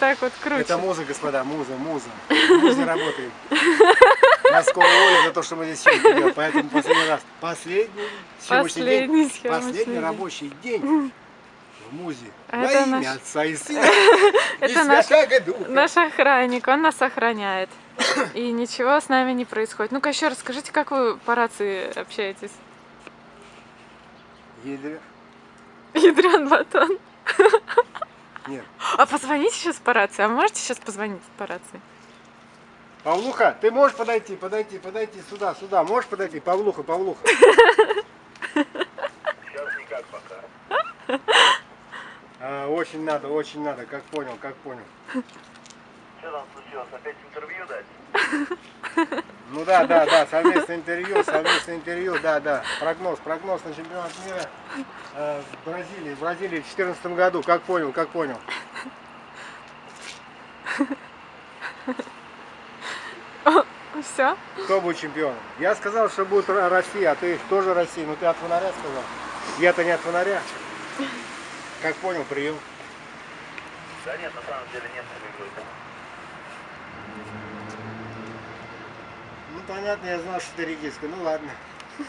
так вот крутит. Это муза, господа, муза, муза. Муза работает. Скоро уволят за то, что мы здесь съемки делаем. Поэтому последний раз. Последний Последний день. Последний рабочий день в музе. А Во это имя наш- Отца и Сына. Это наш-. Наш охранник, он нас охраняет. И ничего с нами не происходит. Ну-ка еще расскажите, как вы по рации общаетесь? Еле. Ядрен батон. А позвоните сейчас по рации. А можете сейчас позвонить по рации? Павлуха, ты можешь подойти, подойти, подойти сюда, сюда. Можешь подойти? Павлуха, Павлуха. Сейчас никак пока. А, очень надо, очень надо. Как понял, как понял. Что там случилось? Опять интервью дать? Ну да, да, да, совместное интервью, совместное интервью, да, да. Прогноз, прогноз на чемпионат мира э, в Бразилии, в Бразилии в 2014 году. Как понял, как понял. Все? Кто будет чемпионом? Я сказал, что будет Ро- Россия, а ты тоже Россия. Ну ты от фонаря сказал. Я-то не от фонаря. Как понял, прием. Да нет, на самом деле нет выигрывает. Ну понятно, я знал, что ты редиска. Ну ладно.